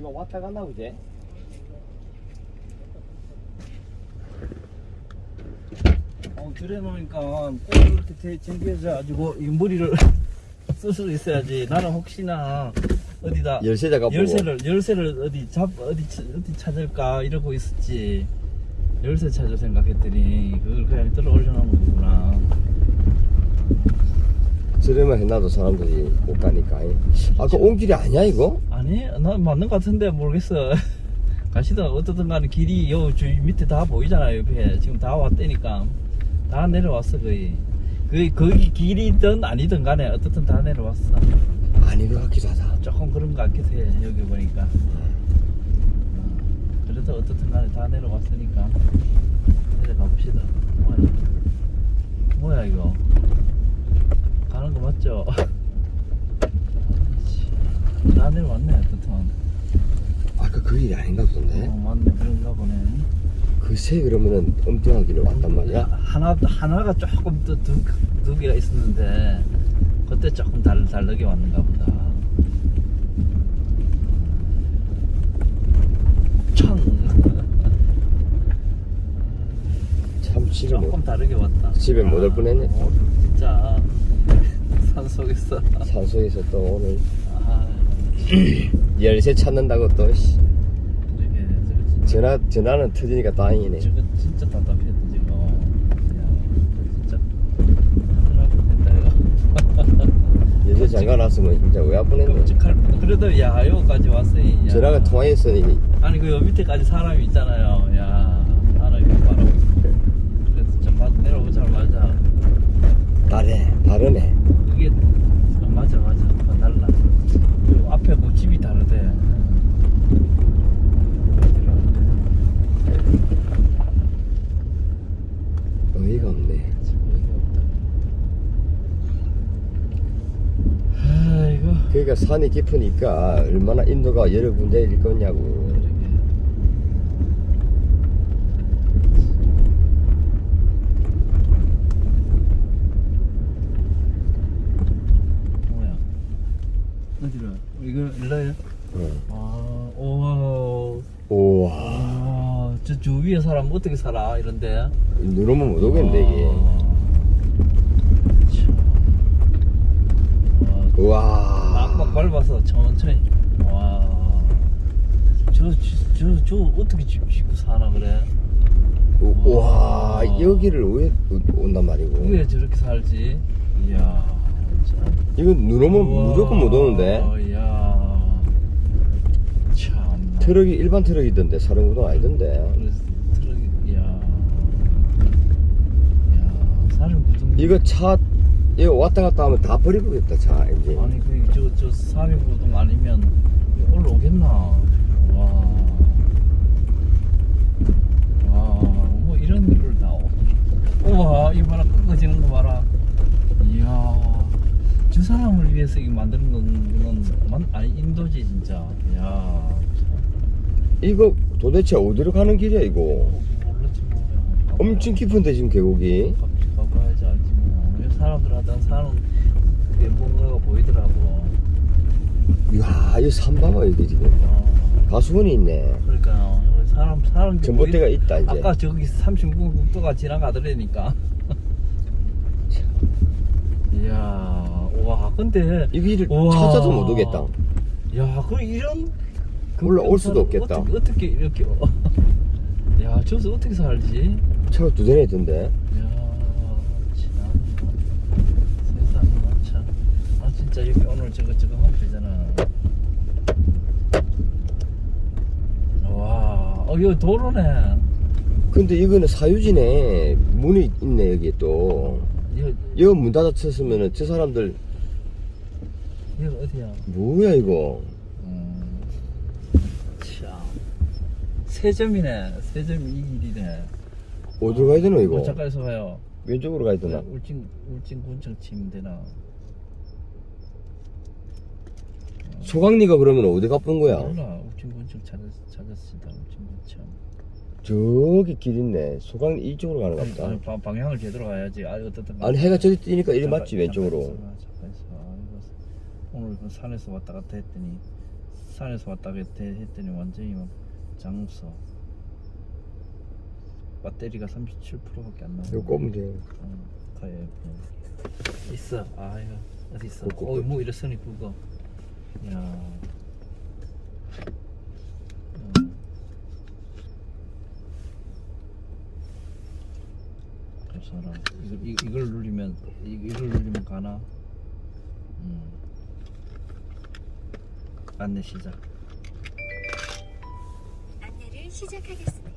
B: 이거
A: 왔다 갔나 보지?
B: 어, 들여 놓으니까 꼭 이렇게 대- 쟁겨져 가지고 이 머리를 쓸 수 있어야지. 나는 혹시나 어디다
A: 열쇠 작업 보고
B: 열쇠를 열쇠를 어디 잡 어디 치- 어디 찾을까 이러고 있었지. 열쇠 찾을 생각했더니 그걸 그냥 들어 올려놓은 거구나.
A: 저래만 해놔도 사람들이 못 가니까. 아그 온 길이 아니야 이거?
B: 아니 나 맞는 것 같은데 모르겠어. 가시다 어떻든 간에 길이 요 주위 밑에 다 보이잖아요 옆에. 지금 다 왔다니까. 다 내려왔어 거의. 거의 거기 길이든 아니든 간에 어떻든 다 내려왔어.
A: 아닌 것 같기도 하다.
B: 조금 그런 것 같기도 해 여기 보니까. 어, 그래도 어떻든 간에 다 내려왔으니까. 내려가 봅시다. 뭐야? 뭐야 이거 가는 거 맞죠? 다 내려왔네 어떻든
A: 아까 그 길이 아닌가 보던데.
B: 어 맞네 그런가 보네
A: 글쎄 그러면은 엉뚱한 길로 왔단 말이야?
B: 하나 하나가 조금 더 두 두 개가 있었는데 그때 조금 달 다르게 왔는가 보다.
A: 청참 집에 못,
B: 조금 다르게 왔다.
A: 집에 못 올 뻔했네.
B: 어, 진짜 산 속에서
A: 산속에서 또 오늘
B: 아
A: 열쇠 찾는다고 또 씨,
B: 그러게 저거 진짜
A: 전화 전화는 터지니까 다행이네.
B: 저거 진짜 답답했다 지금. 야, 진짜 큰일 날 뻔했다 이거.
A: 열쇠 잠가 놨으면 진짜 왜
B: 뻔. 그래도 야 여기까지 왔으니. 야.
A: 전화가 통화했으니
B: 아니 그 밑에까지 사람이 있잖아요. 야 사람이 바로. 그래서 좀 맞- 내려오자 말자.
A: 다르네 다르네.
B: 그게 어, 맞아 맞아 어, 달라. 그 앞에 그 집이 다르대.
A: 어이가 없네.
B: 아이고.
A: 그러니까 산이 깊으니까 얼마나 인도가 여러 군데일 거냐고.
B: 그러게. 뭐야? 어디로? 이거 일로요?
A: 어.
B: 아. 우와. 아, 저, 저 위에 사람 어떻게 살아? 이런데.
A: 누르면 못 오겠는데 이게. 우 와.
B: 막 밟아서 천천히. 와. 저, 저, 저, 저 어떻게 집 짓고 사나 그래?
A: 우- 와 여기를 왜 온단 말이고.
B: 왜 저렇게 살지? 이야. 참.
A: 이건 누르면
B: 우와,
A: 무조건 못 오는데.
B: 이야. 참.
A: 트럭이 일반 트럭이던데 사륜구동 아니던데.
B: 트럭이, 이야. 이야. 사륜구동.
A: 이거 차 이거 왔다 갔다 하면 다 버리고겠다 차 이제.
B: 아니 그저저 사륜구동 아니면 올라오겠나? 와. 와, 뭐 이런 일을 다. 오- 우와, 이 봐라 꺾어지는 거 봐라. 이야, 저 사람을 위해서 이 만드는 거는 만 아니 인도지 진짜. 이야.
A: 이거 도대체 어디로 가는 길이야 이거?
B: 몰랐지 뭐.
A: 엄청 깊은데 지금 계곡이.
B: 사람들 하다 사는 게 뭔가가 보이더라고.
A: 이야 이 산봐봐 이게 지금
B: 와.
A: 가수원이 있네.
B: 그러니까 사람 사람 게
A: 전봇대가 있다 이제.
B: 아까 저기 30분 국도가 지나가더라니까. 이야, 와, 근데
A: 이 길을
B: 우와.
A: 찾아도 못 오겠다.
B: 야, 그 이런 그
A: 올라올 수도
B: 사람
A: 없겠다.
B: 어떻게, 어떻게 이렇게? 야, 저기서 어떻게 살지?
A: 차가 두 대나 있던데.
B: 야, 참 세상에 참. 아 진짜 여기 오늘 저거 저거 하면 되잖아. 와, 어 여기 도로네.
A: 근데 이거는 사유지네. 문이 있네 여기 또.
B: 이거
A: 이거 문 닫아쳤으면은 저 사람들
B: 이거 어디야?
A: 뭐야 이거?
B: 음, 참. 세 점이네. 세 점이 이 길이네.
A: 어디로 가야 되노 이거?
B: 잠깐에서 봐요.
A: 왼쪽으로 가야 되나?
B: 울진 울진 군청 치면 되나?
A: 소강리가 그러면 어디 가쁜 거야?
B: 몰라. 울진 군청 찾았 찾았습니다. 울진 군청.
A: 저기 길 있네. 소강리 이쪽으로 가는 것
B: 아니,
A: 같다.
B: 방- 방향을 제대로 가야지. 아, 어떻든
A: 아니 해가 저기 뜨니까 이리
B: 잠깐,
A: 맞지 왼쪽으로.
B: 잠깐 있어봐, 잠깐 있어봐. 아, 오늘 그 산에서 왔다 갔다 했더니 산에서 왔다 갔다 했더니 완전히 막 장없어. 배터리가 37%밖에 안 나와.
A: 이거 꼽으면 돼.
B: 어, 가야 돼. 있어. 아 이거 어디 있어?
A: 꼽고,
B: 어, 뭐 이랬으니 그거. 야. 어. 사람. 이걸, 이, 이걸 누르면 이, 이걸 누르면 가나? 음. 안내 시작.
C: 안내를 시작하겠습니다.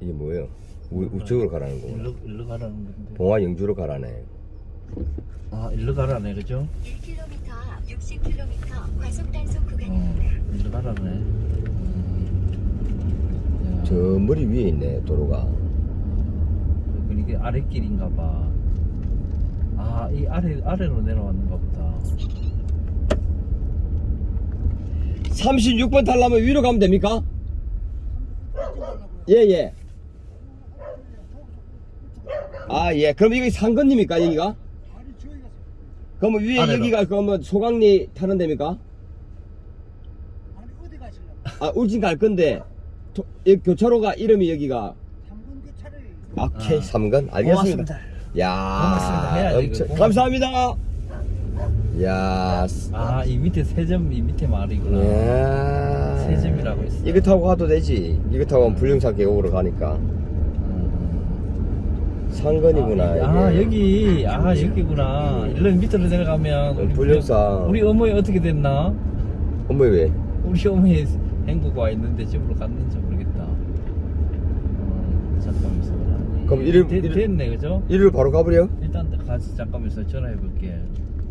A: 이게 뭐예요? 우, 우측으로 가라는 거구나.
B: 일로 일로 가라는 건데.
A: 봉화 영주로 가라네.
B: 아 일로 가라네 그죠?
C: 1km 앞 60km 과속 단속
B: 어
C: 구간입니다.
B: 일로 가라네. 음.
A: 저 머리 위에 있네 도로가.
B: 그 이게 아랫길인가 봐. 아, 이 아래 아래로 내려왔는가 보다.
A: 36번 타려면 위로 가면 됩니까? 예, 예. 아, 예. 그럼 이게 상건입니까, 여기가? 그러면 위에
B: 아래로.
A: 여기가 그러면 소강리 타는 데입니까?
D: 아니 어디 가실래요?
A: 아, 울진 갈 건데, 도- 이 교차로가 이름이 여기가,
D: 3분 교차를
A: 아, K
B: 아.
A: 3건? 알겠습니다.
B: 고맙습니다.
A: 야
B: 고맙습니다.
A: 엄청,
B: 이거.
A: 감사합니다. 야
B: 아, 이 밑에 세 점, 이 밑에 말이구나. 야세 점이라고 있어.
A: 이거 타고 가도 되지. 이거 타고 가면 불륜산 계곡으로 가니까. 상건이구나.
B: 아,
A: 이게.
B: 여기, 아, 여기구나. 일로 밑으로 내려가면.
A: 불륜산.
B: 우리 어머니 어떻게 됐나?
A: 어머, 왜?
B: 우리 어머니 행복 와 있는데 집으로 갔는지 모르겠다. 어, 잠깐만 있어봐.
A: 그럼 이름-
B: 됐-
A: 이름-
B: 됐네, 그죠?
A: 이리로 바로 가버려?
B: 일단 같이 잠깐만 있어 전화해 볼게.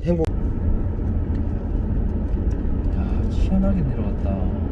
A: 행복.
B: 야, 시원하게 내려왔다.